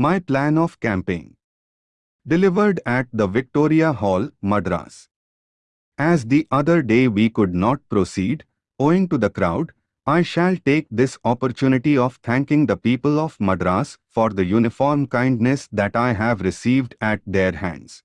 My plan of campaign. Delivered at the Victoria Hall, Madras. As the other day we could not proceed, owing to the crowd, I shall take this opportunity of thanking the people of Madras for the uniform kindness that I have received at their hands.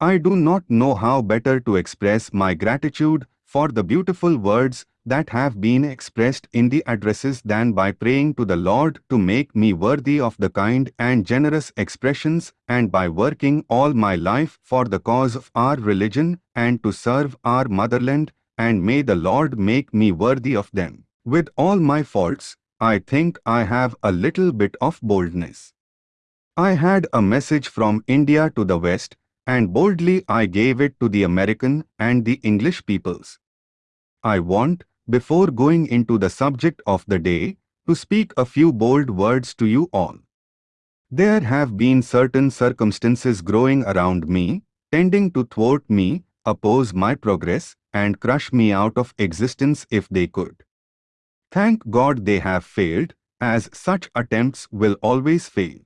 I do not know how better to express my gratitude for the beautiful words that have been expressed in the addresses than by praying to the Lord to make me worthy of the kind and generous expressions and by working all my life for the cause of our religion and to serve our motherland and may the Lord make me worthy of them. With all my faults, I think I have a little bit of boldness. I had a message from India to the West and boldly I gave it to the American and the English peoples. I want, before going into the subject of the day, to speak a few bold words to you all. There have been certain circumstances growing around me, tending to thwart me, oppose my progress, and crush me out of existence if they could. Thank God they have failed, as such attempts will always fail.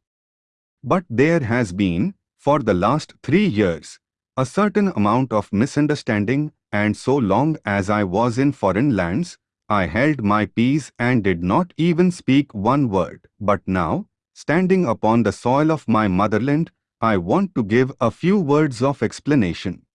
But there has been, for the last three years, a certain amount of misunderstanding and so long as I was in foreign lands, I held my peace and did not even speak one word. But now, standing upon the soil of my motherland, I want to give a few words of explanation.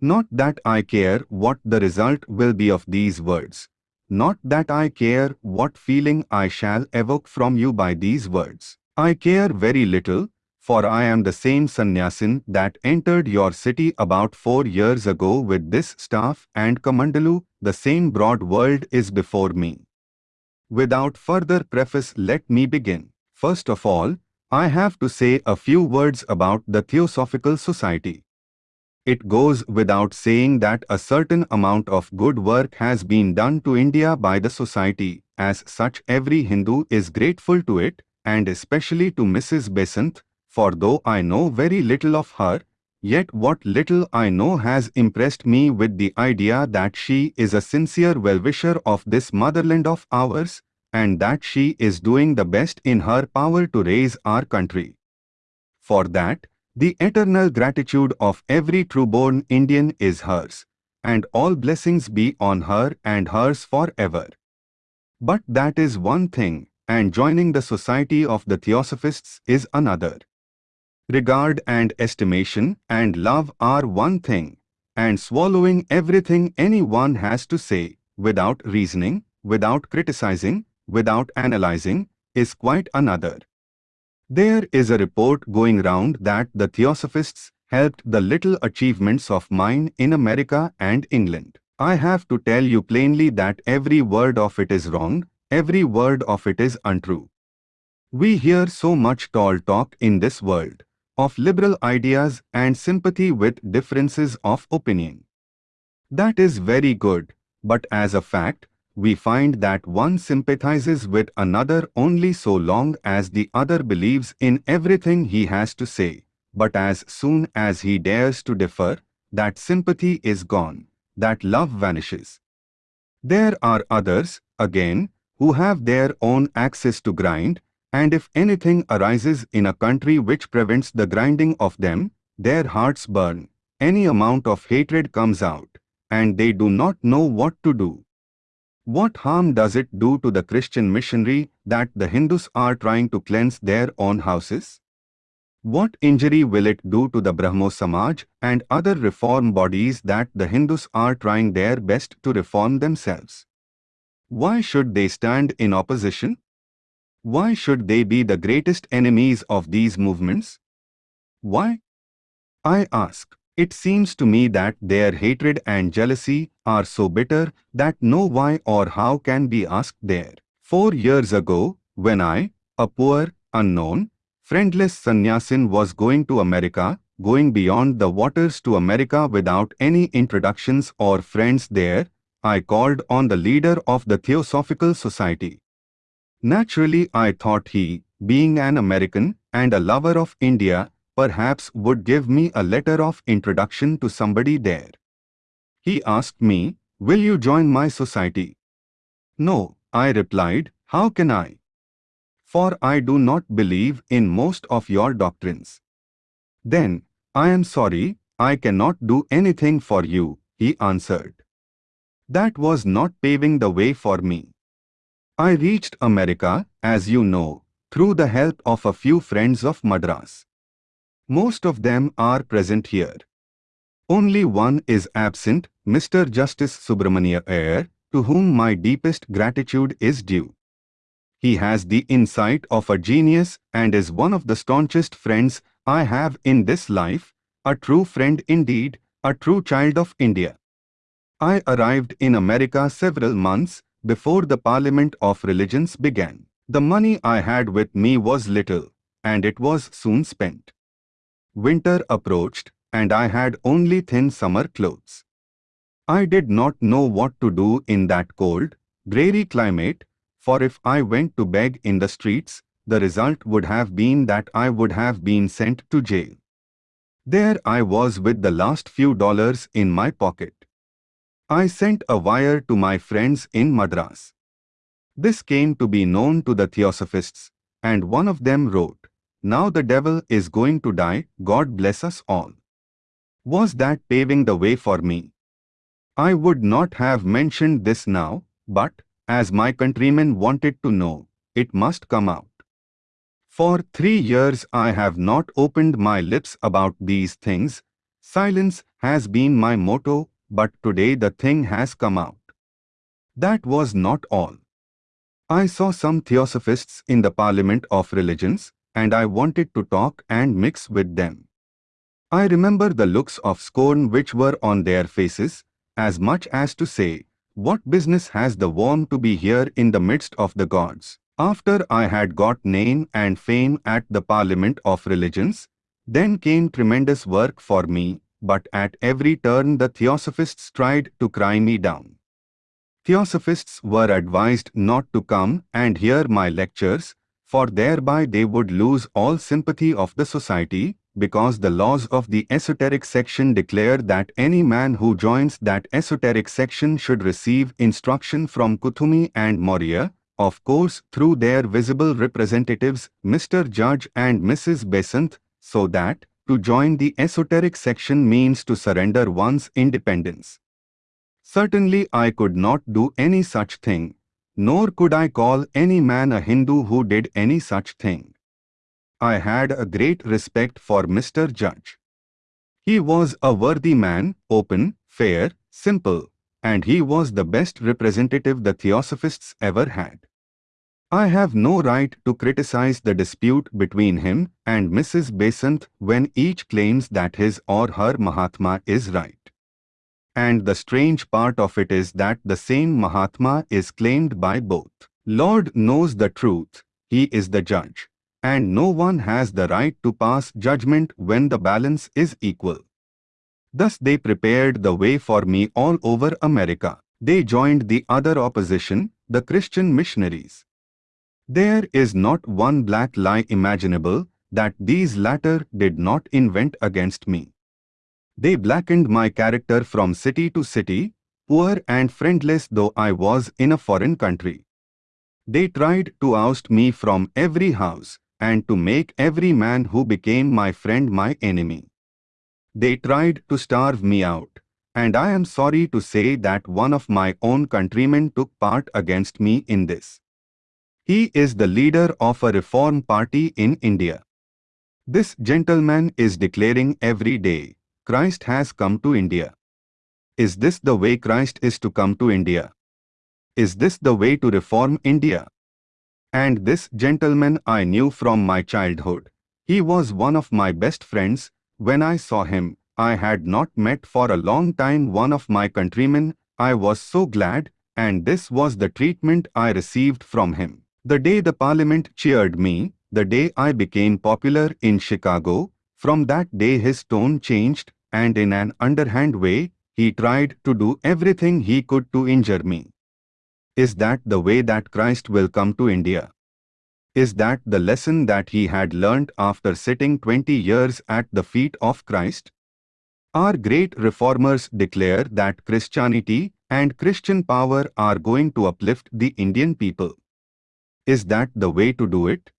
Not that I care what the result will be of these words. Not that I care what feeling I shall evoke from you by these words. I care very little, for I am the same sannyasin that entered your city about four years ago with this staff and kamandalu, the same broad world is before me. Without further preface let me begin. First of all, I have to say a few words about the Theosophical Society. It goes without saying that a certain amount of good work has been done to India by the society, as such every Hindu is grateful to it, and especially to Mrs. Besant, for though I know very little of her, yet what little I know has impressed me with the idea that she is a sincere well-wisher of this motherland of ours, and that she is doing the best in her power to raise our country. For that, the eternal gratitude of every true-born Indian is hers, and all blessings be on her and hers forever. But that is one thing, and joining the society of the Theosophists is another. Regard and estimation and love are one thing, and swallowing everything anyone has to say, without reasoning, without criticizing, without analyzing, is quite another. There is a report going round that the Theosophists helped the little achievements of mine in America and England. I have to tell you plainly that every word of it is wrong, every word of it is untrue. We hear so much tall talk in this world of liberal ideas and sympathy with differences of opinion. That is very good, but as a fact, we find that one sympathizes with another only so long as the other believes in everything he has to say, but as soon as he dares to differ, that sympathy is gone, that love vanishes. There are others, again, who have their own axes to grind, and if anything arises in a country which prevents the grinding of them, their hearts burn, any amount of hatred comes out, and they do not know what to do. What harm does it do to the Christian missionary that the Hindus are trying to cleanse their own houses? What injury will it do to the Brahmo Samaj and other reform bodies that the Hindus are trying their best to reform themselves? Why should they stand in opposition? Why should they be the greatest enemies of these movements? Why? I ask. It seems to me that their hatred and jealousy are so bitter that no why or how can be asked there. Four years ago, when I, a poor, unknown, friendless sannyasin was going to America, going beyond the waters to America without any introductions or friends there, I called on the leader of the Theosophical Society. Naturally I thought he, being an American and a lover of India, perhaps would give me a letter of introduction to somebody there. He asked me, will you join my society? No, I replied, how can I? for I do not believe in most of your doctrines. Then, I am sorry, I cannot do anything for you, he answered. That was not paving the way for me. I reached America, as you know, through the help of a few friends of Madras. Most of them are present here. Only one is absent, Mr. Justice Subramania Iyer, to whom my deepest gratitude is due. He has the insight of a genius and is one of the staunchest friends I have in this life, a true friend indeed, a true child of India. I arrived in America several months before the Parliament of Religions began. The money I had with me was little, and it was soon spent. Winter approached, and I had only thin summer clothes. I did not know what to do in that cold, dreary climate, for if I went to beg in the streets, the result would have been that I would have been sent to jail. There I was with the last few dollars in my pocket. I sent a wire to my friends in Madras. This came to be known to the Theosophists, and one of them wrote, Now the devil is going to die, God bless us all. Was that paving the way for me? I would not have mentioned this now, but, as my countrymen wanted to know, it must come out. For three years I have not opened my lips about these things. Silence has been my motto, but today the thing has come out. That was not all. I saw some theosophists in the Parliament of Religions, and I wanted to talk and mix with them. I remember the looks of scorn which were on their faces, as much as to say, What business has the worm to be here in the midst of the gods? After I had got name and fame at the Parliament of Religions, then came tremendous work for me, but at every turn the Theosophists tried to cry me down. Theosophists were advised not to come and hear my lectures, for thereby they would lose all sympathy of the society, because the laws of the esoteric section declare that any man who joins that esoteric section should receive instruction from Kuthumi and Maurya, of course through their visible representatives, Mr. Judge and Mrs. Besant, so that, to join the esoteric section means to surrender one's independence. Certainly I could not do any such thing, nor could I call any man a Hindu who did any such thing. I had a great respect for Mr. Judge. He was a worthy man, open, fair, simple, and he was the best representative the Theosophists ever had. I have no right to criticize the dispute between him and Mrs. Besant when each claims that his or her Mahatma is right. And the strange part of it is that the same Mahatma is claimed by both. Lord knows the truth, he is the judge. And no one has the right to pass judgment when the balance is equal. Thus they prepared the way for me all over America. They joined the other opposition, the Christian missionaries. There is not one black lie imaginable that these latter did not invent against me. They blackened my character from city to city, poor and friendless though I was in a foreign country. They tried to oust me from every house and to make every man who became my friend my enemy. They tried to starve me out, and I am sorry to say that one of my own countrymen took part against me in this. He is the leader of a reform party in India. This gentleman is declaring every day, Christ has come to India. Is this the way Christ is to come to India? Is this the way to reform India? And this gentleman I knew from my childhood. He was one of my best friends. When I saw him, I had not met for a long time one of my countrymen. I was so glad, and this was the treatment I received from him. The day the parliament cheered me, the day I became popular in Chicago, from that day his tone changed, and in an underhand way, he tried to do everything he could to injure me. Is that the way that Christ will come to India? Is that the lesson that he had learnt after sitting 20 years at the feet of Christ? Our great reformers declare that Christianity and Christian power are going to uplift the Indian people. Is that the way to do it?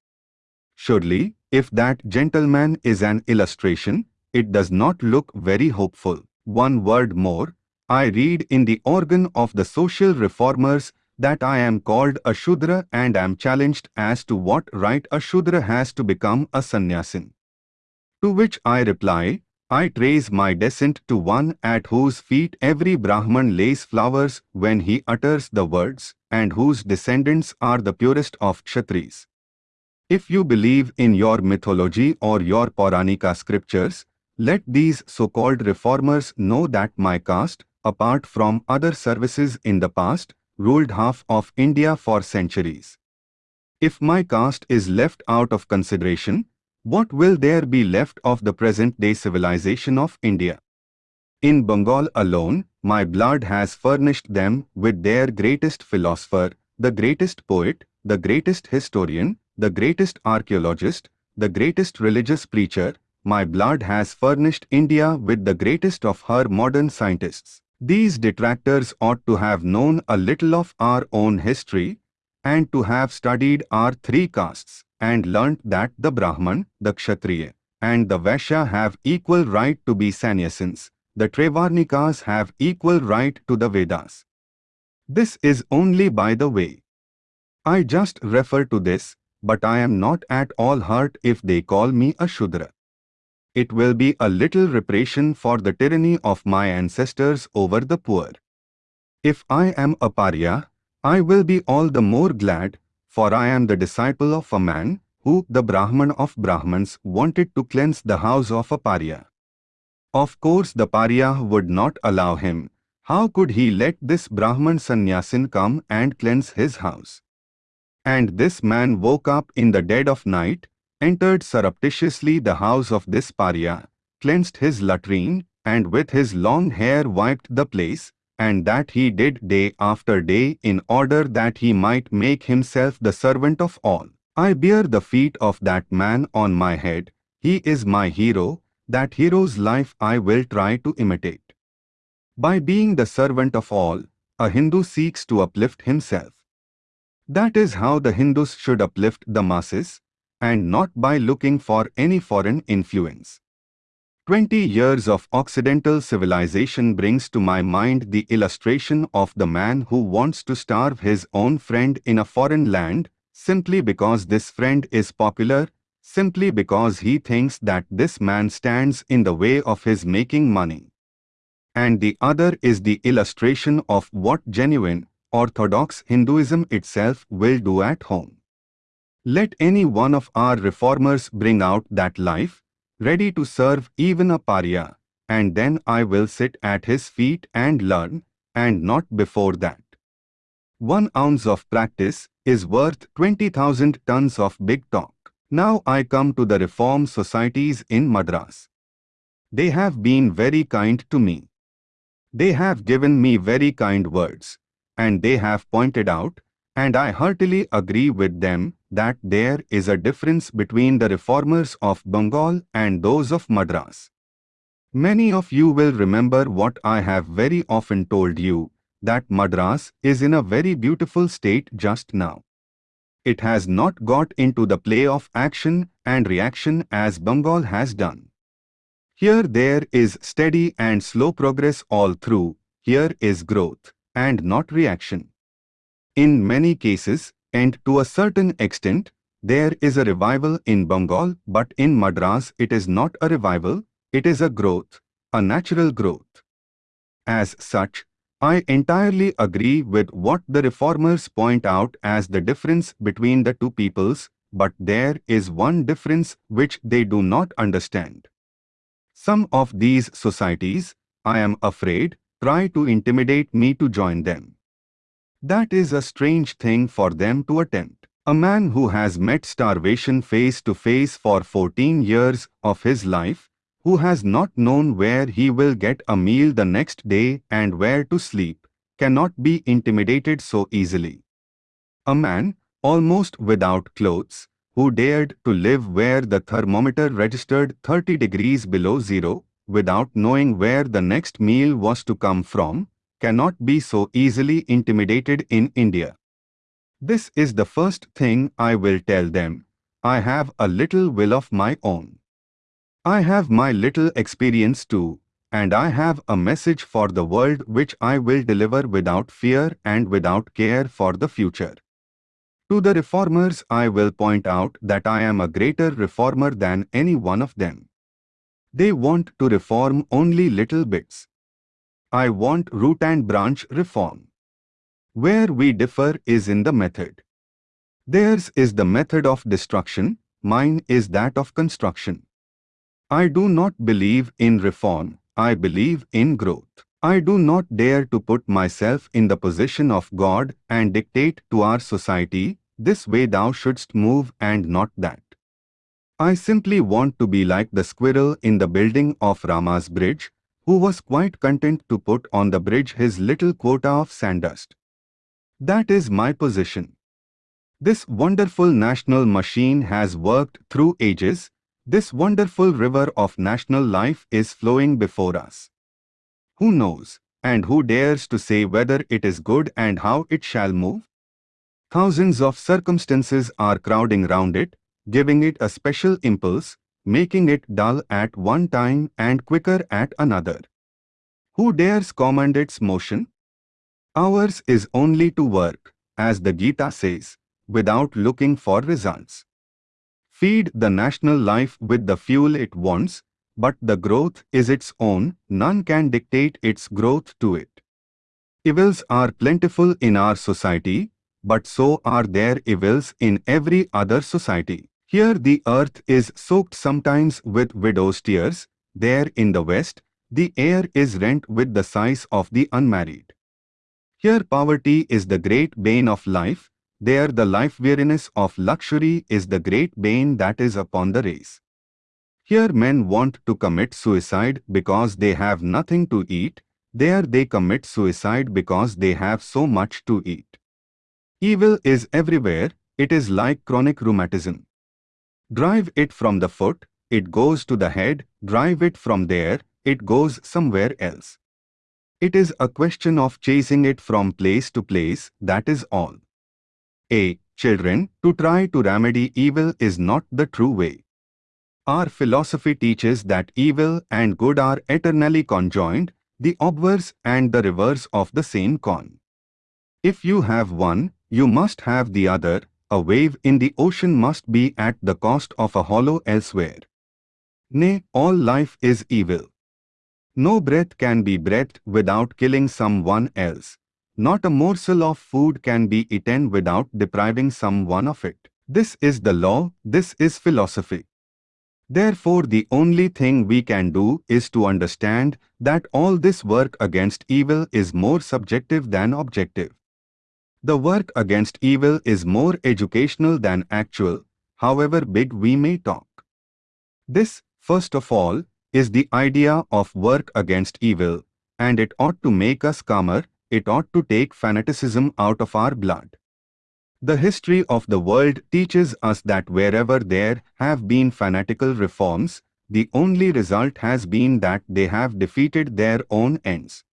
Surely, if that gentleman is an illustration, it does not look very hopeful. One word more, I read in the organ of the social reformers that I am called a Shudra and am challenged as to what right a Shudra has to become a sannyasin. To which I reply, I trace my descent to one at whose feet every Brahman lays flowers when he utters the words, and whose descendants are the purest of Kshatris. If you believe in your mythology or your Pauranika scriptures, let these so-called reformers know that my caste, apart from other services in the past, ruled half of India for centuries. If my caste is left out of consideration, what will there be left of the present-day civilization of India? In Bengal alone, my blood has furnished them with their greatest philosopher, the greatest poet, the greatest historian, the greatest archaeologist, the greatest religious preacher, my blood has furnished India with the greatest of her modern scientists. These detractors ought to have known a little of our own history and to have studied our three castes and learnt that the Brahman, the Kshatriya, and the Vaishya have equal right to be sannyasins. The Traivarnikas have equal right to the Vedas. This is only by the way. I just refer to this, but I am not at all hurt if they call me a Shudra it will be a little reparation for the tyranny of my ancestors over the poor. If I am a pariah, I will be all the more glad, for I am the disciple of a man who, the Brahman of Brahmans, wanted to cleanse the house of a pariah. Of course the pariah would not allow him. How could he let this Brahman sannyasin come and cleanse his house? And this man woke up in the dead of night entered surreptitiously the house of this pariah, cleansed his latrine, and with his long hair wiped the place, and that he did day after day in order that he might make himself the servant of all. I bear the feet of that man on my head. He is my hero. That hero's life I will try to imitate. By being the servant of all, a Hindu seeks to uplift himself. That is how the Hindus should uplift the masses, and not by looking for any foreign influence. Twenty years of Occidental civilization brings to my mind the illustration of the man who wants to starve his own friend in a foreign land simply because this friend is popular, simply because he thinks that this man stands in the way of his making money. And the other is the illustration of what genuine, orthodox Hinduism itself will do at home. Let any one of our reformers bring out that life, ready to serve even a pariah, and then I will sit at his feet and learn, and not before that. One ounce of practice is worth 20,000 tons of big talk. Now I come to the reform societies in Madras. They have been very kind to me. They have given me very kind words, and they have pointed out, and I heartily agree with them, that there is a difference between the reformers of Bengal and those of Madras. Many of you will remember what I have very often told you, that Madras is in a very beautiful state just now. It has not got into the play of action and reaction as Bengal has done. Here there is steady and slow progress all through, here is growth, and not reaction. In many cases, and to a certain extent, there is a revival in Bengal, but in Madras it is not a revival, it is a growth, a natural growth. As such, I entirely agree with what the reformers point out as the difference between the two peoples, but there is one difference which they do not understand. Some of these societies, I am afraid, try to intimidate me to join them. That is a strange thing for them to attempt. A man who has met starvation face to face for 14 years of his life, who has not known where he will get a meal the next day and where to sleep, cannot be intimidated so easily. A man, almost without clothes, who dared to live where the thermometer registered 30 degrees below zero, without knowing where the next meal was to come from, cannot be so easily intimidated in India. This is the first thing I will tell them. I have a little will of my own. I have my little experience too, and I have a message for the world which I will deliver without fear and without care for the future. To the reformers I will point out that I am a greater reformer than any one of them. They want to reform only little bits. I want root and branch reform. Where we differ is in the method. Theirs is the method of destruction, mine is that of construction. I do not believe in reform, I believe in growth. I do not dare to put myself in the position of God and dictate to our society, this way thou shouldst move and not that. I simply want to be like the squirrel in the building of Rama's bridge, who was quite content to put on the bridge his little quota of sandust. That is my position. This wonderful national machine has worked through ages, this wonderful river of national life is flowing before us. Who knows, and who dares to say whether it is good and how it shall move? Thousands of circumstances are crowding round it, giving it a special impulse, making it dull at one time and quicker at another. Who dares command its motion? Ours is only to work, as the Gita says, without looking for results. Feed the national life with the fuel it wants, but the growth is its own, none can dictate its growth to it. Evils are plentiful in our society, but so are there evils in every other society. Here the earth is soaked sometimes with widow's tears, there in the west, the air is rent with the sighs of the unmarried. Here poverty is the great bane of life, there the life-weariness of luxury is the great bane that is upon the race. Here men want to commit suicide because they have nothing to eat, there they commit suicide because they have so much to eat. Evil is everywhere, it is like chronic rheumatism. Drive it from the foot, it goes to the head, drive it from there, it goes somewhere else. It is a question of chasing it from place to place, that is all. A. Children, to try to remedy evil is not the true way. Our philosophy teaches that evil and good are eternally conjoined, the obverse and the reverse of the same coin. If you have one, you must have the other, a wave in the ocean must be at the cost of a hollow elsewhere. Nay, all life is evil. No breath can be breathed without killing someone else. Not a morsel of food can be eaten without depriving someone of it. This is the law, this is philosophy. Therefore the only thing we can do is to understand that all this work against evil is more subjective than objective. The work against evil is more educational than actual, however big we may talk. This, first of all, is the idea of work against evil, and it ought to make us calmer, it ought to take fanaticism out of our blood. The history of the world teaches us that wherever there have been fanatical reforms, the only result has been that they have defeated their own ends.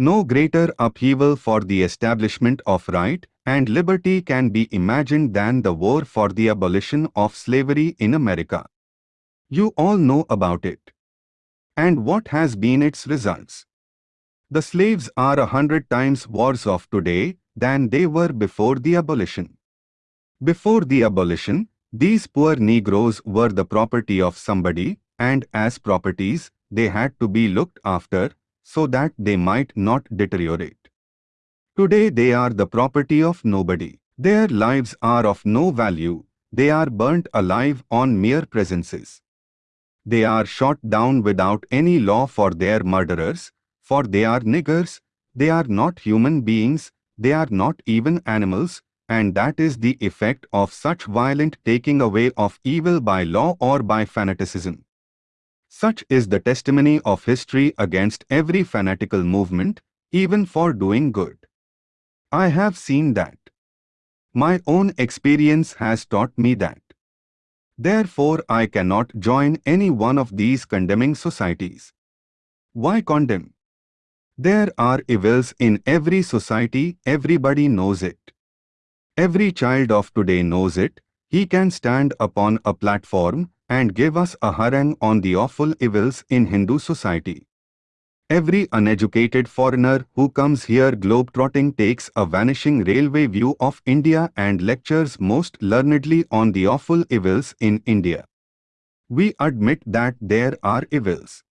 No greater upheaval for the establishment of right and liberty can be imagined than the war for the abolition of slavery in America. You all know about it. And what has been its results? The slaves are a hundred times worse off today than they were before the abolition. Before the abolition, these poor Negroes were the property of somebody, and as properties, they had to be looked after so that they might not deteriorate. Today they are the property of nobody. Their lives are of no value, they are burnt alive on mere presences. They are shot down without any law for their murderers, for they are niggers, they are not human beings, they are not even animals, and that is the effect of such violent taking away of evil by law or by fanaticism. Such is the testimony of history against every fanatical movement, even for doing good. I have seen that. My own experience has taught me that. Therefore I cannot join any one of these condemning societies. Why condemn? There are evils in every society, everybody knows it. Every child of today knows it, he can stand upon a platform and give us a harangue on the awful evils in Hindu society. Every uneducated foreigner who comes here globe-trotting takes a vanishing railway view of India and lectures most learnedly on the awful evils in India. We admit that there are evils.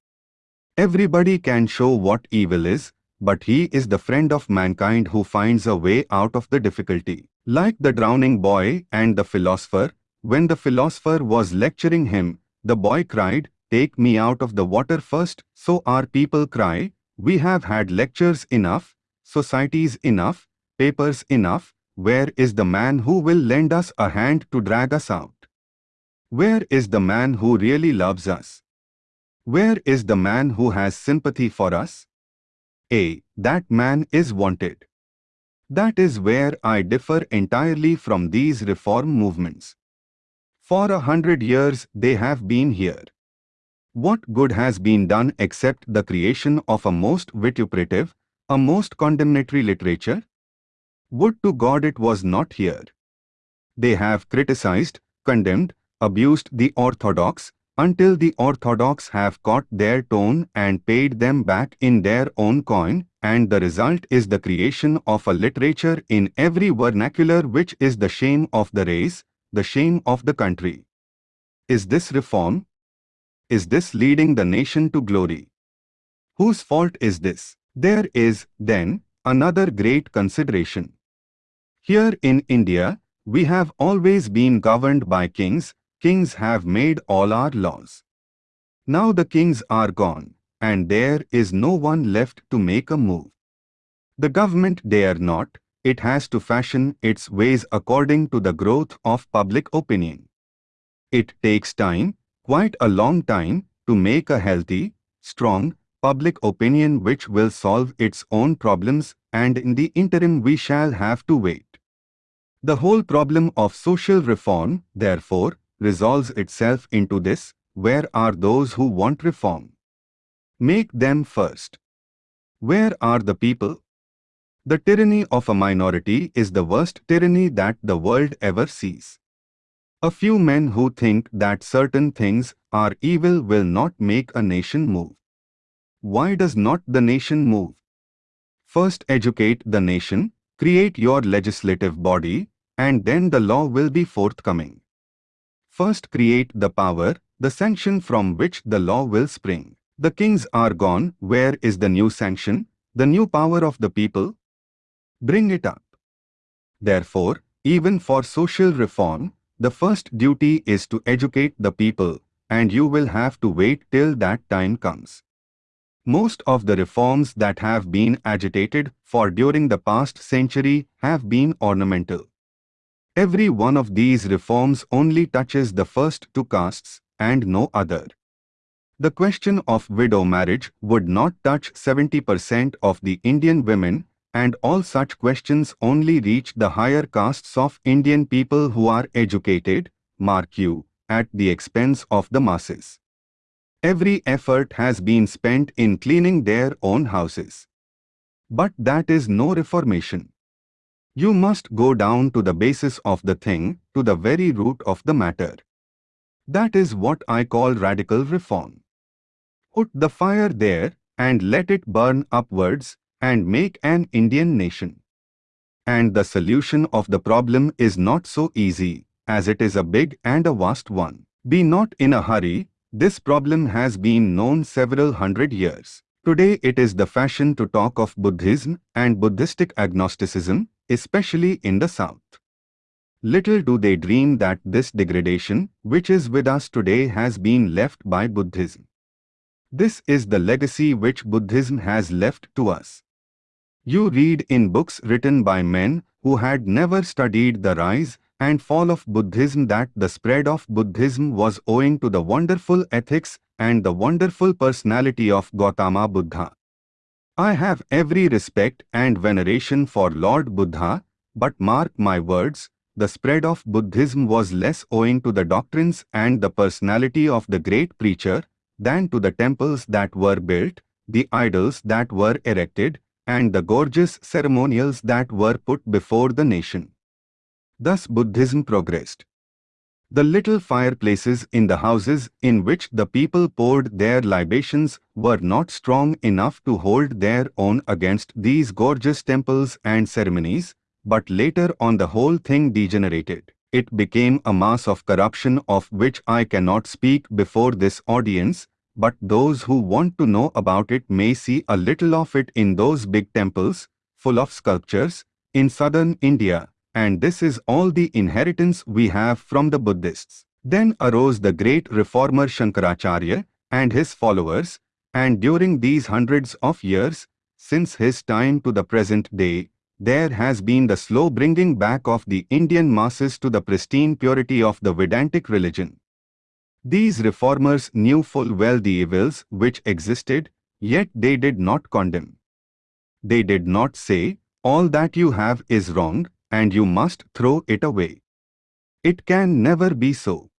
Everybody can show what evil is, but he is the friend of mankind who finds a way out of the difficulty. Like the drowning boy and the philosopher, when the philosopher was lecturing him, the boy cried, Take me out of the water first, so our people cry, We have had lectures enough, societies enough, papers enough, where is the man who will lend us a hand to drag us out? Where is the man who really loves us? Where is the man who has sympathy for us? A. That man is wanted. That is where I differ entirely from these reform movements. For a hundred years they have been here. What good has been done except the creation of a most vituperative, a most condemnatory literature? Would to God it was not here. They have criticized, condemned, abused the orthodox, until the orthodox have caught their tone and paid them back in their own coin, and the result is the creation of a literature in every vernacular which is the shame of the race, the shame of the country. Is this reform? Is this leading the nation to glory? Whose fault is this? There is, then, another great consideration. Here in India, we have always been governed by kings, kings have made all our laws. Now the kings are gone, and there is no one left to make a move. The government dare not, it has to fashion its ways according to the growth of public opinion. It takes time, quite a long time to make a healthy, strong, public opinion which will solve its own problems and in the interim we shall have to wait. The whole problem of social reform, therefore, resolves itself into this, where are those who want reform? Make them first. Where are the people? The tyranny of a minority is the worst tyranny that the world ever sees. A few men who think that certain things are evil will not make a nation move. Why does not the nation move? First educate the nation, create your legislative body, and then the law will be forthcoming. First create the power, the sanction from which the law will spring. The kings are gone, where is the new sanction, the new power of the people? Bring it up. Therefore, even for social reform, the first duty is to educate the people, and you will have to wait till that time comes. Most of the reforms that have been agitated for during the past century have been ornamental. Every one of these reforms only touches the first two castes and no other. The question of widow marriage would not touch 70% of the Indian women and all such questions only reach the higher castes of Indian people who are educated, mark you, at the expense of the masses. Every effort has been spent in cleaning their own houses. But that is no reformation. You must go down to the basis of the thing, to the very root of the matter. That is what I call radical reform. Put the fire there and let it burn upwards and make an Indian nation. And the solution of the problem is not so easy, as it is a big and a vast one. Be not in a hurry, this problem has been known several hundred years. Today it is the fashion to talk of Buddhism and Buddhistic agnosticism, especially in the South. Little do they dream that this degradation, which is with us today has been left by Buddhism. This is the legacy which Buddhism has left to us. You read in books written by men who had never studied the rise and fall of Buddhism that the spread of Buddhism was owing to the wonderful ethics and the wonderful personality of Gautama Buddha. I have every respect and veneration for Lord Buddha, but mark my words, the spread of Buddhism was less owing to the doctrines and the personality of the great preacher than to the temples that were built, the idols that were erected, and the gorgeous ceremonials that were put before the nation. Thus Buddhism progressed. The little fireplaces in the houses in which the people poured their libations were not strong enough to hold their own against these gorgeous temples and ceremonies, but later on the whole thing degenerated. It became a mass of corruption of which I cannot speak before this audience, but those who want to know about it may see a little of it in those big temples, full of sculptures, in southern India, and this is all the inheritance we have from the Buddhists. Then arose the great reformer Shankaracharya and his followers, and during these hundreds of years, since his time to the present day, there has been the slow bringing back of the Indian masses to the pristine purity of the Vedantic religion. These reformers knew full well the evils which existed, yet they did not condemn. They did not say, all that you have is wrong, and you must throw it away. It can never be so.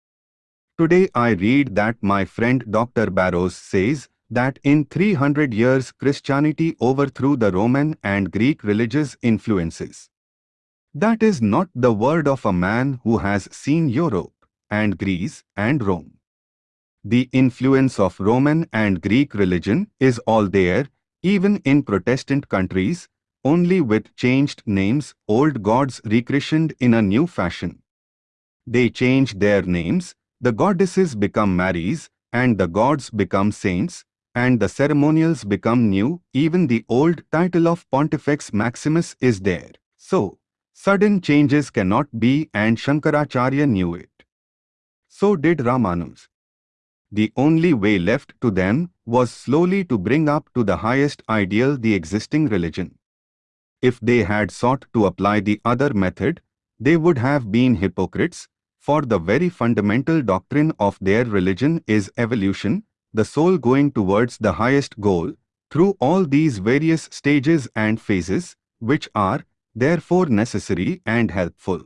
Today I read that my friend Dr. Barrows says that in 300 years Christianity overthrew the Roman and Greek religious influences. That is not the word of a man who has seen Europe and Greece and Rome. The influence of Roman and Greek religion is all there, even in Protestant countries, only with changed names, old gods rechristened in a new fashion. They change their names, the goddesses become Marys, and the gods become saints, and the ceremonials become new, even the old title of Pontifex Maximus is there. So, sudden changes cannot be and Shankaracharya knew it. So did Ramanuja. The only way left to them was slowly to bring up to the highest ideal the existing religion. If they had sought to apply the other method, they would have been hypocrites, for the very fundamental doctrine of their religion is evolution, the soul going towards the highest goal, through all these various stages and phases, which are, therefore necessary and helpful.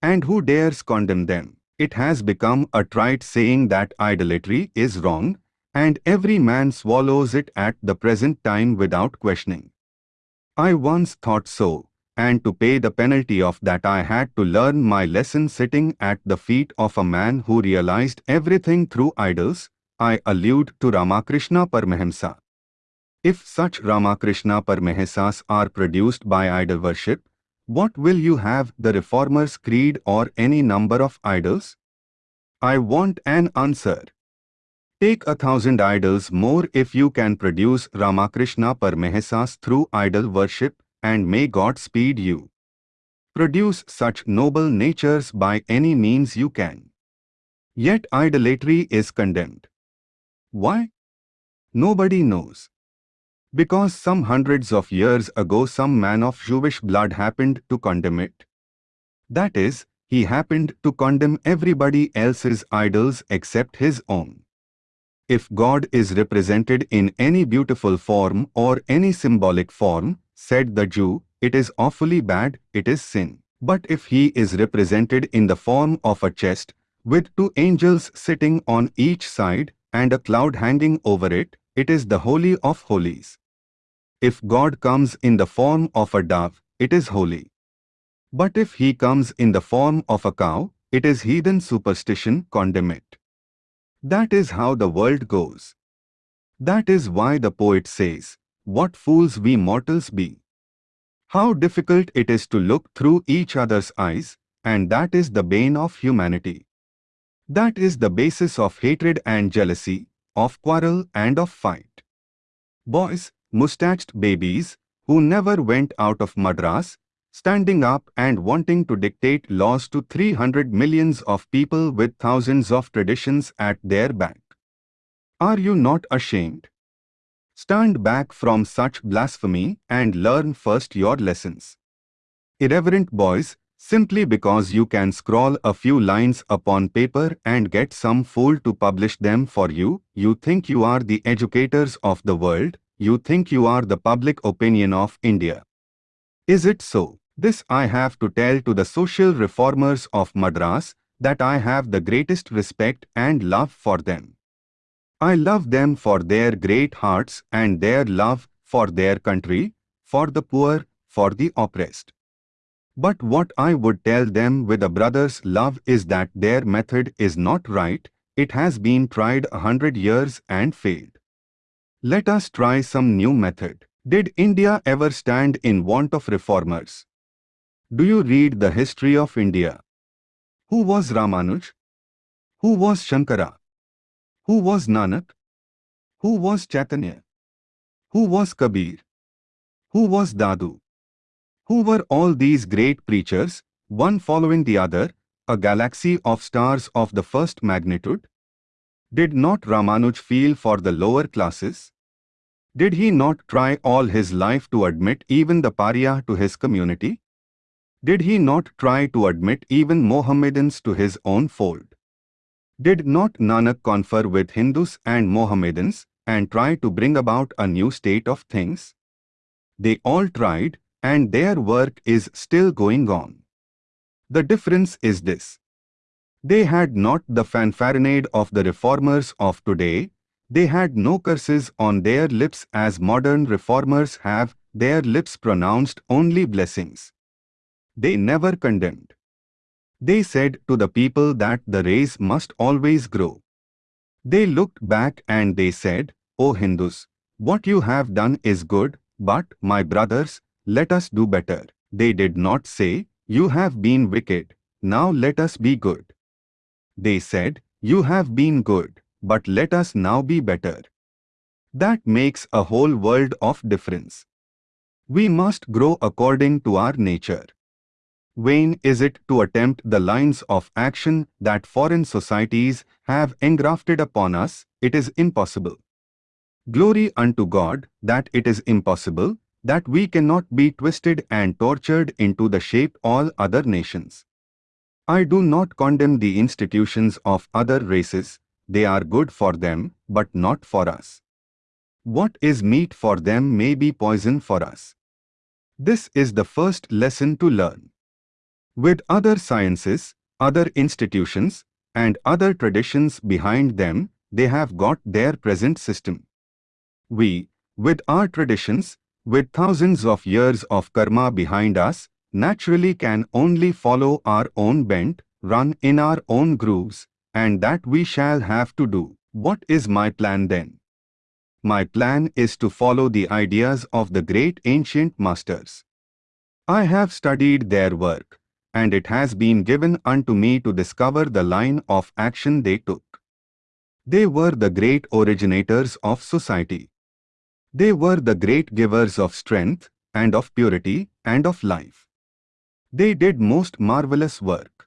And who dares condemn them? It has become a trite saying that idolatry is wrong, and every man swallows it at the present time without questioning. I once thought so, and to pay the penalty of that I had to learn my lesson sitting at the feet of a man who realized everything through idols, I allude to Ramakrishna Paramahamsa. If such Ramakrishna Paramahamsas are produced by idol worship, what will you have the Reformers' creed or any number of idols? I want an answer. Take a thousand idols more if you can produce Ramakrishna Paramahamsas through idol worship, and may God speed you. Produce such noble natures by any means you can. Yet idolatry is condemned. Why? Nobody knows. Because some hundreds of years ago some man of Jewish blood happened to condemn it. That is, he happened to condemn everybody else's idols except his own. If God is represented in any beautiful form or any symbolic form, said the Jew, it is awfully bad, it is sin. But if he is represented in the form of a chest, with two angels sitting on each side and a cloud hanging over it, it is the Holy of Holies. If God comes in the form of a dove, it is holy. But if he comes in the form of a cow, it is heathen superstition, condemn it. That is how the world goes. That is why the poet says, What fools we mortals be! How difficult it is to look through each other's eyes, and that is the bane of humanity. That is the basis of hatred and jealousy, of quarrel and of fight. Boys, mustached babies, who never went out of Madras, standing up and wanting to dictate laws to 300 millions of people with thousands of traditions at their back. Are you not ashamed? Stand back from such blasphemy and learn first your lessons. Irreverent boys, simply because you can scrawl a few lines upon paper and get some fool to publish them for you, you think you are the educators of the world, you think you are the public opinion of India. Is it so? This I have to tell to the social reformers of Madras, that I have the greatest respect and love for them. I love them for their great hearts and their love for their country, for the poor, for the oppressed. But what I would tell them with a brother's love is that their method is not right, it has been tried a hundred years and failed. Let us try some new method. Did India ever stand in want of reformers? Do you read the history of India? Who was Ramanuj? Who was Shankara? Who was Nanak? Who was Chaitanya? Who was Kabir? Who was Dadu? Who were all these great preachers, one following the other, a galaxy of stars of the first magnitude? Did not Ramanuja feel for the lower classes? Did he not try all his life to admit even the pariah to his community? Did he not try to admit even Mohammedans to his own fold? Did not Nanak confer with Hindus and Mohammedans and try to bring about a new state of things? They all tried and their work is still going on. The difference is this. They had not the fanfaronade of the reformers of today, they had no curses on their lips as modern reformers have, their lips pronounced only blessings. They never condemned. They said to the people that the race must always grow. They looked back and they said, O Hindus, what you have done is good, but, my brothers, let us do better. They did not say, You have been wicked, now let us be good. They said, You have been good, but let us now be better. That makes a whole world of difference. We must grow according to our nature. Vain is it to attempt the lines of action that foreign societies have engrafted upon us, it is impossible. Glory unto God that it is impossible, that we cannot be twisted and tortured into the shape all other nations. I do not condemn the institutions of other races, they are good for them, but not for us. What is meat for them may be poison for us. This is the first lesson to learn. With other sciences, other institutions, and other traditions behind them, they have got their present system. We, with our traditions, with thousands of years of karma behind us, naturally can only follow our own bent, run in our own grooves, and that we shall have to do. What is my plan then? My plan is to follow the ideas of the great ancient masters. I have studied their work, and it has been given unto me to discover the line of action they took. They were the great originators of society. They were the great givers of strength, and of purity, and of life. They did most marvelous work.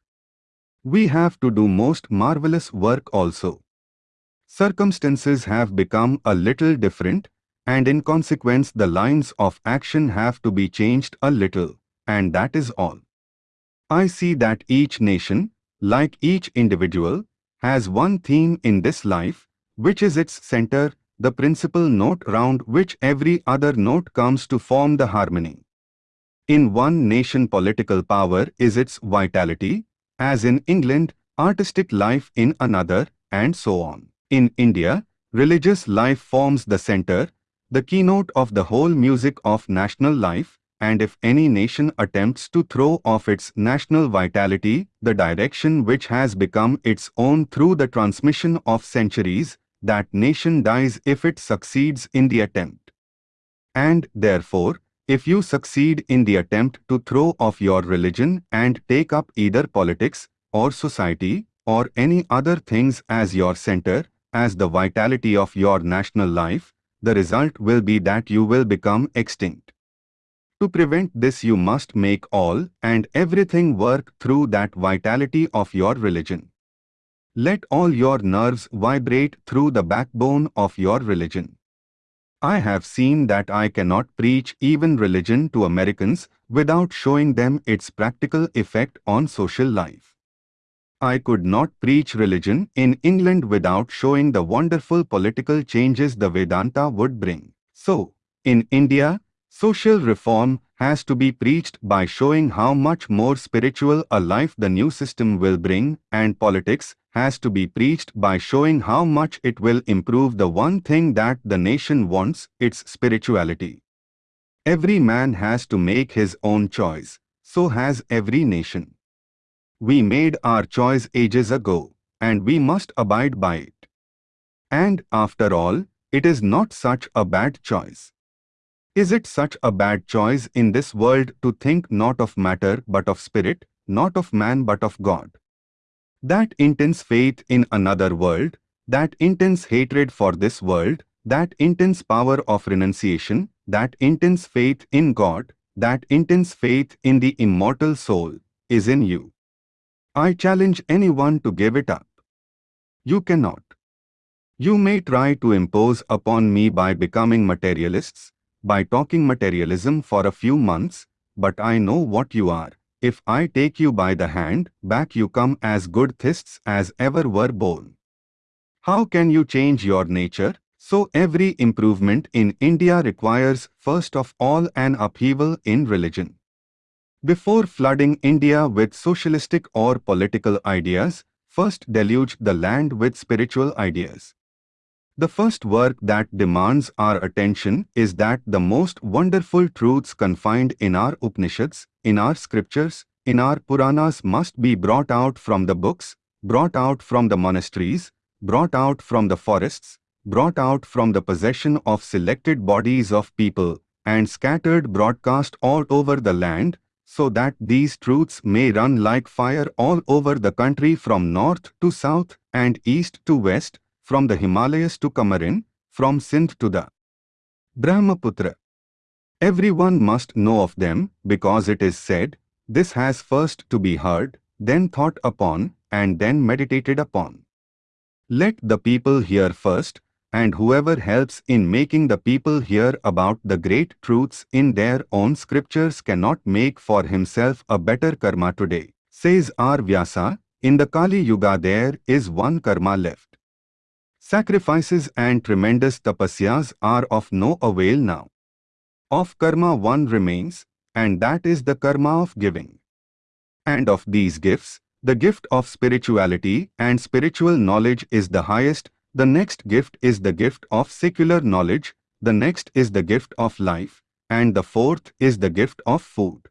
We have to do most marvelous work also. Circumstances have become a little different, and in consequence the lines of action have to be changed a little, and that is all. I see that each nation, like each individual, has one theme in this life, which is its center, the principal note round which every other note comes to form the harmony. In one nation political power is its vitality, as in England, artistic life in another, and so on. In India, religious life forms the center, the keynote of the whole music of national life, and if any nation attempts to throw off its national vitality, the direction which has become its own through the transmission of centuries, that nation dies if it succeeds in the attempt. And, therefore, if you succeed in the attempt to throw off your religion and take up either politics, or society, or any other things as your center, as the vitality of your national life, the result will be that you will become extinct. To prevent this you must make all and everything work through that vitality of your religion. Let all your nerves vibrate through the backbone of your religion. I have seen that I cannot preach even religion to Americans without showing them its practical effect on social life. I could not preach religion in England without showing the wonderful political changes the Vedanta would bring. So, in India, social reform has to be preached by showing how much more spiritual a life the new system will bring, and politics has to be preached by showing how much it will improve the one thing that the nation wants, its spirituality. Every man has to make his own choice. so has every nation. We made our choice ages ago, and we must abide by it. And, after all, it is not such a bad choice. Is it such a bad choice in this world to think not of matter but of spirit, not of man but of God? That intense faith in another world, that intense hatred for this world, that intense power of renunciation, that intense faith in God, that intense faith in the immortal soul, is in you. I challenge anyone to give it up. You cannot. You may try to impose upon me by becoming materialists, by talking materialism for a few months, but I know what you are. If I take you by the hand, back you come as good theists as ever were born. How can you change your nature? So every improvement in India requires first of all an upheaval in religion. Before flooding India with socialistic or political ideas, first deluge the land with spiritual ideas. The first work that demands our attention is that the most wonderful truths confined in our Upanishads, in our scriptures, in our Puranas must be brought out from the books, brought out from the monasteries, brought out from the forests, brought out from the possession of selected bodies of people, and scattered broadcast all over the land, so that these truths may run like fire all over the country from north to south and east to west, from the Himalayas to Comorin, from Sindh to the Brahmaputra. Everyone must know of them, because it is said, this has first to be heard, then thought upon, and then meditated upon. Let the people hear first, and whoever helps in making the people hear about the great truths in their own scriptures cannot make for himself a better karma today. Says R. Vyasa, in the Kali Yuga there is one karma left. Sacrifices and tremendous tapasyas are of no avail now. Of karma one remains, and that is the karma of giving. And of these gifts, the gift of spirituality and spiritual knowledge is the highest, the next gift is the gift of secular knowledge, the next is the gift of life, and the fourth is the gift of food.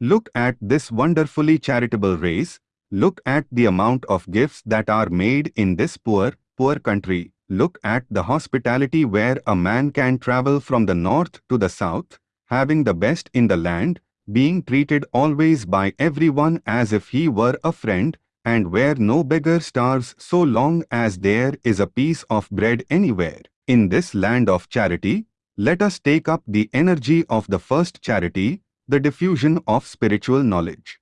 Look at this wonderfully charitable race, look at the amount of gifts that are made in this poor, poor country, look at the hospitality where a man can travel from the north to the south, having the best in the land, being treated always by everyone as if he were a friend, and where no beggar starves so long as there is a piece of bread anywhere. In this land of charity, let us take up the energy of the first charity, the diffusion of spiritual knowledge.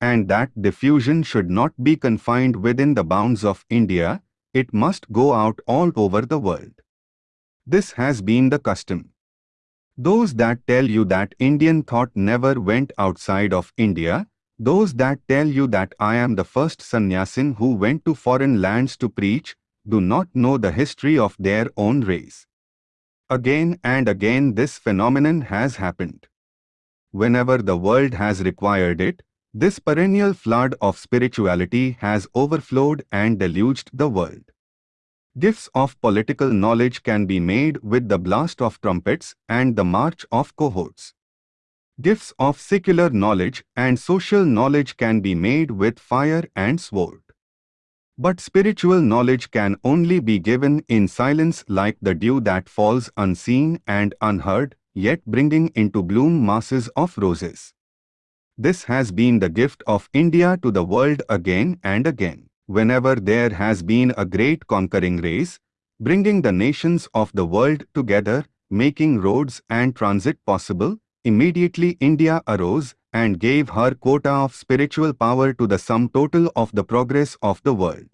And that diffusion should not be confined within the bounds of India, it must go out all over the world. This has been the custom. Those that tell you that Indian thought never went outside of India, those that tell you that I am the first sannyasin who went to foreign lands to preach, do not know the history of their own race. Again and again this phenomenon has happened. Whenever the world has required it, this perennial flood of spirituality has overflowed and deluged the world. Gifts of political knowledge can be made with the blast of trumpets and the march of cohorts. Gifts of secular knowledge and social knowledge can be made with fire and sword. But spiritual knowledge can only be given in silence like the dew that falls unseen and unheard, yet bringing into bloom masses of roses. This has been the gift of India to the world again and again. Whenever there has been a great conquering race, bringing the nations of the world together, making roads and transit possible, Immediately India arose and gave her quota of spiritual power to the sum total of the progress of the world.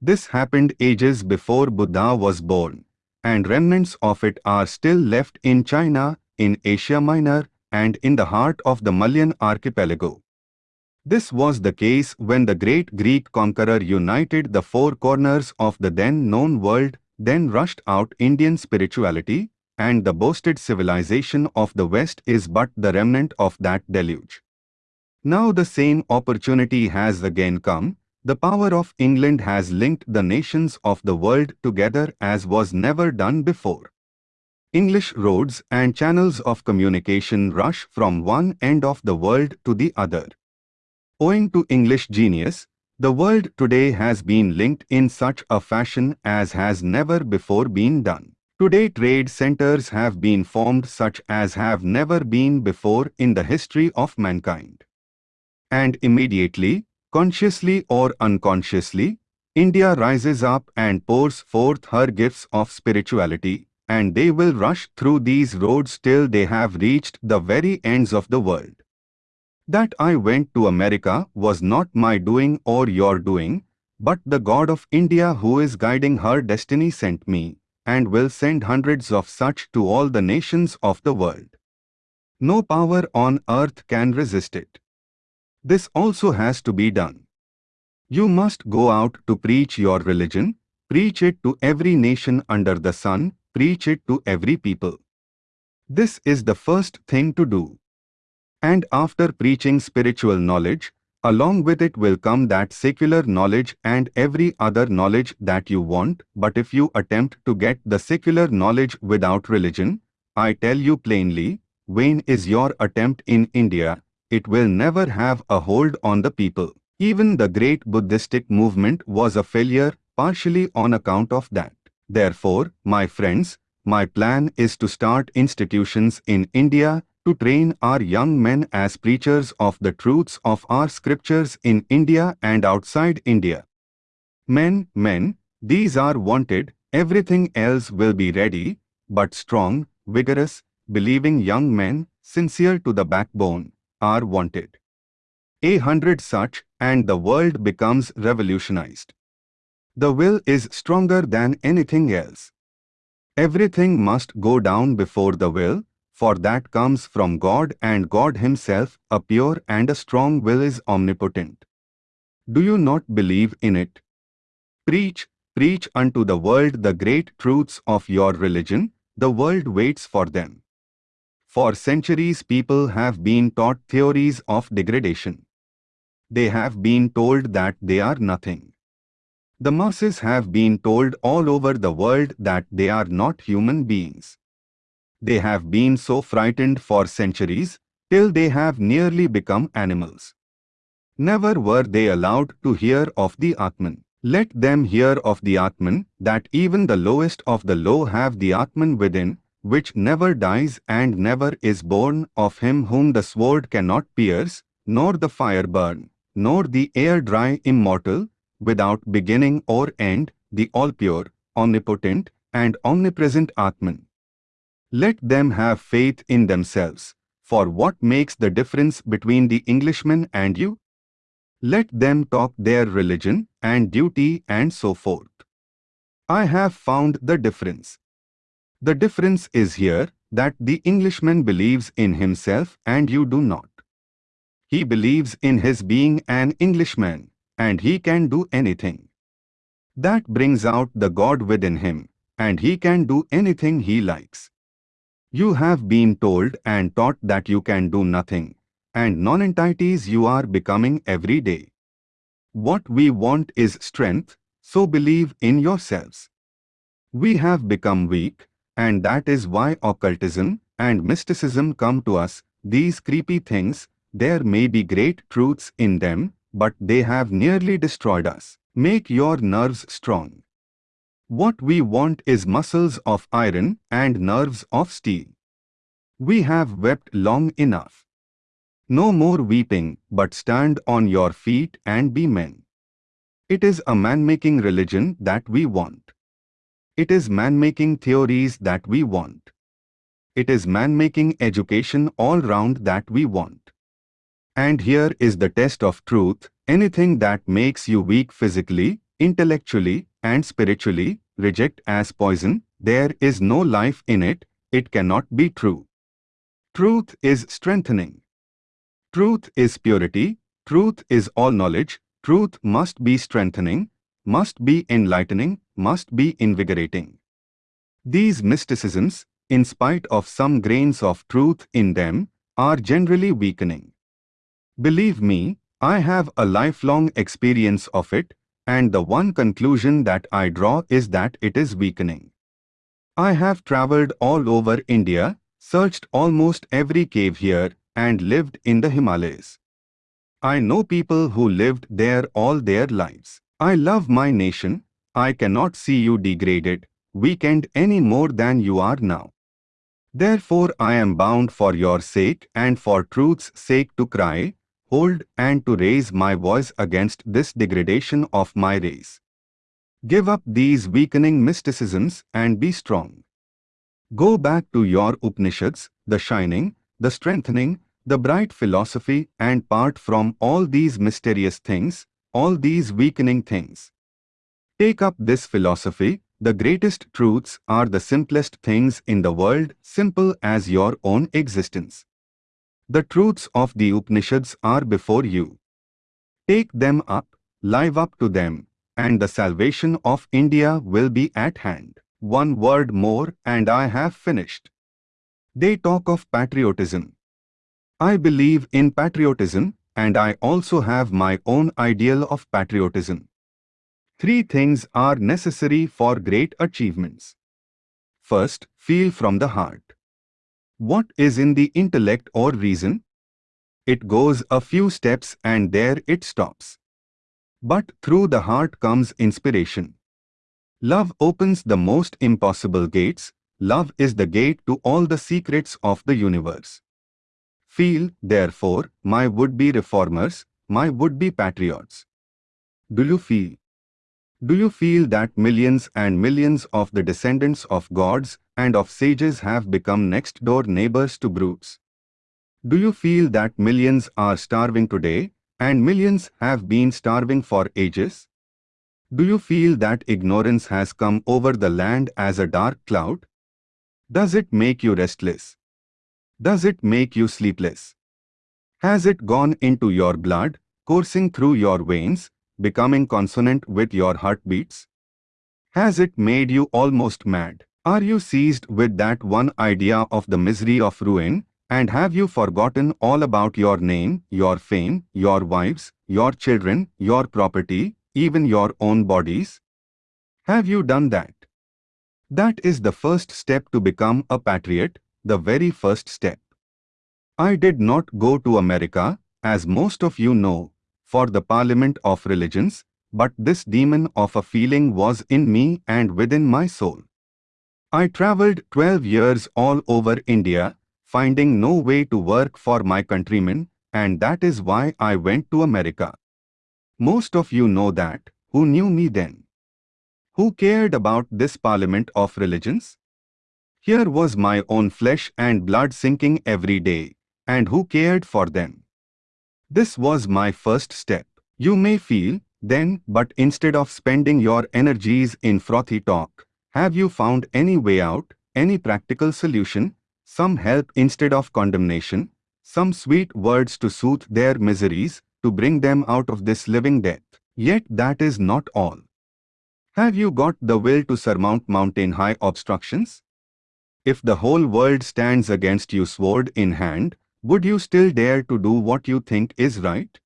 This happened ages before Buddha was born, and remnants of it are still left in China, in Asia Minor, and in the heart of the Malayan archipelago. This was the case when the great Greek conqueror united the four corners of the then known world, then rushed out Indian spirituality, and the boasted civilization of the West is but the remnant of that deluge. Now the same opportunity has again come, the power of England has linked the nations of the world together as was never done before. English roads and channels of communication rush from one end of the world to the other. Owing to English genius, the world today has been linked in such a fashion as has never before been done. Today trade centers have been formed such as have never been before in the history of mankind. And immediately, consciously or unconsciously, India rises up and pours forth her gifts of spirituality, and they will rush through these roads till they have reached the very ends of the world. That I went to America was not my doing or your doing, but the God of India who is guiding her destiny sent me, and will send hundreds of such to all the nations of the world. No power on earth can resist it. This also has to be done. You must go out to preach your religion, preach it to every nation under the sun, preach it to every people. This is the first thing to do. And after preaching spiritual knowledge, Along with it will come that secular knowledge and every other knowledge that you want, but if you attempt to get the secular knowledge without religion, I tell you plainly, vain is your attempt in India, it will never have a hold on the people. Even the great Buddhistic movement was a failure, partially on account of that. Therefore, my friends, my plan is to start institutions in India to train our young men as preachers of the truths of our scriptures in India and outside India. Men, men, these are wanted, everything else will be ready, but strong, vigorous, believing young men, sincere to the backbone, are wanted. A hundred such, and the world becomes revolutionized. The will is stronger than anything else. Everything must go down before the will, for that comes from God and God Himself, a pure and a strong will is omnipotent. Do you not believe in it? Preach, preach unto the world the great truths of your religion, the world waits for them. For centuries people have been taught theories of degradation. They have been told that they are nothing. The masses have been told all over the world that they are not human beings. They have been so frightened for centuries, till they have nearly become animals. Never were they allowed to hear of the Atman. Let them hear of the Atman, that even the lowest of the low have the Atman within, which never dies and never is born, of him whom the sword cannot pierce, nor the fire burn, nor the air dry immortal, without beginning or end, the all-pure, omnipotent, and omnipresent Atman. Let them have faith in themselves, for what makes the difference between the Englishman and you? Let them talk their religion and duty and so forth. I have found the difference. The difference is here that the Englishman believes in himself and you do not. He believes in his being an Englishman and he can do anything. That brings out the God within him and he can do anything he likes. You have been told and taught that you can do nothing, and non-entities you are becoming every day. What we want is strength, so believe in yourselves. We have become weak, and that is why occultism and mysticism come to us, these creepy things, there may be great truths in them, but they have nearly destroyed us. Make your nerves strong. What we want is muscles of iron and nerves of steel. We have wept long enough. No more weeping, but stand on your feet and be men. It is a man-making religion that we want. It is man-making theories that we want. It is man-making education all round that we want. And here is the test of truth, anything that makes you weak physically, intellectually, and spiritually, reject as poison, there is no life in it, it cannot be true. Truth is strengthening. Truth is purity, truth is all knowledge, truth must be strengthening, must be enlightening, must be invigorating. These mysticisms, in spite of some grains of truth in them, are generally weakening. Believe me, I have a lifelong experience of it, and the one conclusion that I draw is that it is weakening. I have travelled all over India, searched almost every cave here, and lived in the Himalayas. I know people who lived there all their lives. I love my nation. I cannot see you degraded, weakened any more than you are now. Therefore I am bound for your sake and for truth's sake to cry, hold and to raise my voice against this degradation of my race. Give up these weakening mysticisms and be strong. Go back to your Upanishads, the shining, the strengthening, the bright philosophy and part from all these mysterious things, all these weakening things. Take up this philosophy, the greatest truths are the simplest things in the world, simple as your own existence. The truths of the Upanishads are before you. Take them up, live up to them, and the salvation of India will be at hand. One word more and I have finished. They talk of patriotism. I believe in patriotism and I also have my own ideal of patriotism. Three things are necessary for great achievements. First, feel from the heart. What is in the intellect or reason? It goes a few steps and there it stops. But through the heart comes inspiration. Love opens the most impossible gates. Love is the gate to all the secrets of the universe. Feel, therefore, my would-be reformers, my would-be patriots. Do you feel? Do you feel that millions and millions of the descendants of gods and of sages have become next-door neighbors to brutes? Do you feel that millions are starving today and millions have been starving for ages? Do you feel that ignorance has come over the land as a dark cloud? Does it make you restless? Does it make you sleepless? Has it gone into your blood, coursing through your veins, becoming consonant with your heartbeats? Has it made you almost mad? Are you seized with that one idea of the misery of ruin? And have you forgotten all about your name, your fame, your wives, your children, your property, even your own bodies? Have you done that? That is the first step to become a patriot, the very first step. I did not go to America, as most of you know, for the Parliament of Religions, but this demon of a feeling was in me and within my soul. I travelled 12 years all over India, finding no way to work for my countrymen, and that is why I went to America. Most of you know that, who knew me then. Who cared about this Parliament of Religions? Here was my own flesh and blood sinking every day, and who cared for them? This was my first step. You may feel, then, but instead of spending your energies in frothy talk, have you found any way out, any practical solution, some help instead of condemnation, some sweet words to soothe their miseries, to bring them out of this living death? Yet that is not all. Have you got the will to surmount mountain-high obstructions? If the whole world stands against you sword in hand, would you still dare to do what you think is right?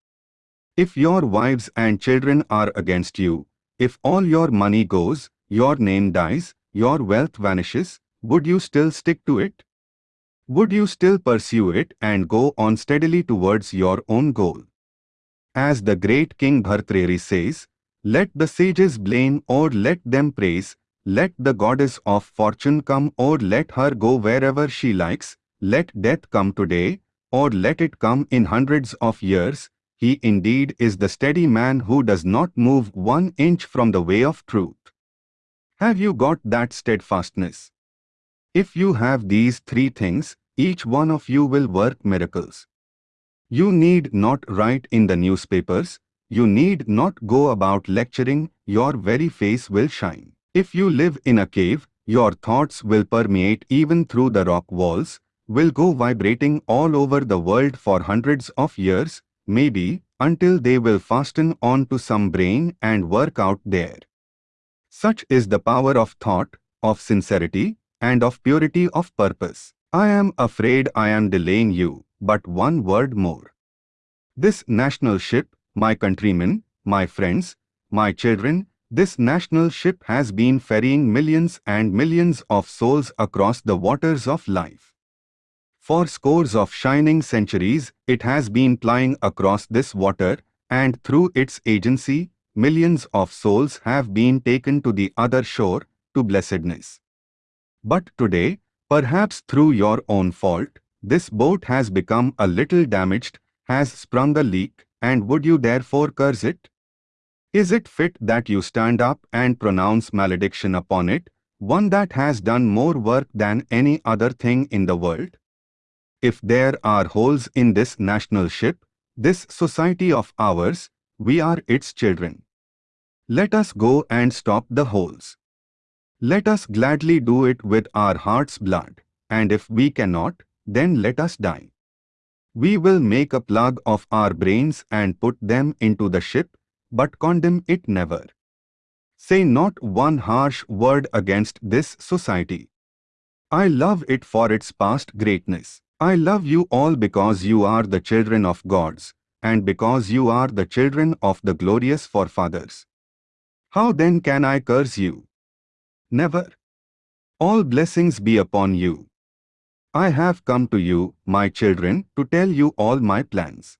If your wives and children are against you, if all your money goes, your name dies, your wealth vanishes, would you still stick to it? Would you still pursue it and go on steadily towards your own goal? As the great King Bhartrhari says, let the sages blame or let them praise, let the goddess of fortune come or let her go wherever she likes, let death come today, or let it come in hundreds of years, he indeed is the steady man who does not move one inch from the way of truth. Have you got that steadfastness? If you have these three things, each one of you will work miracles. You need not write in the newspapers, you need not go about lecturing, your very face will shine. If you live in a cave, your thoughts will permeate even through the rock walls, will go vibrating all over the world for hundreds of years, maybe, until they will fasten on to some brain and work out there. Such is the power of thought, of sincerity, and of purity of purpose. I am afraid I am delaying you, but one word more. This national ship, my countrymen, my friends, my children, This national ship has been ferrying millions and millions of souls across the waters of life. For scores of shining centuries, it has been plying across this water, and through its agency, millions of souls have been taken to the other shore, to blessedness. But today, perhaps through your own fault, this boat has become a little damaged, has sprung a leak, and would you therefore curse it? Is it fit that you stand up and pronounce malediction upon it, one that has done more work than any other thing in the world? If there are holes in this national ship, this society of ours, we are its children. Let us go and stop the holes. Let us gladly do it with our heart's blood, and if we cannot, then let us die. We will make a plug of our brains and put them into the ship, but condemn it never. Say not one harsh word against this society. I love it for its past greatness. I love you all because you are the children of gods, and because you are the children of the glorious forefathers. How then can I curse you? Never. All blessings be upon you. I have come to you, my children, to tell you all my plans.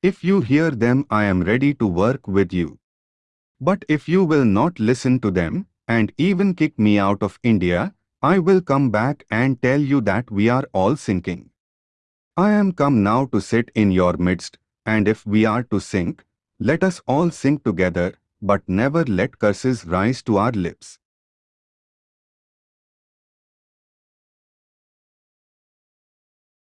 If you hear them I am ready to work with you. But if you will not listen to them, and even kick me out of India, I will come back and tell you that we are all sinking. I am come now to sit in your midst, and if we are to sink, let us all sink together, but never let curses rise to our lips.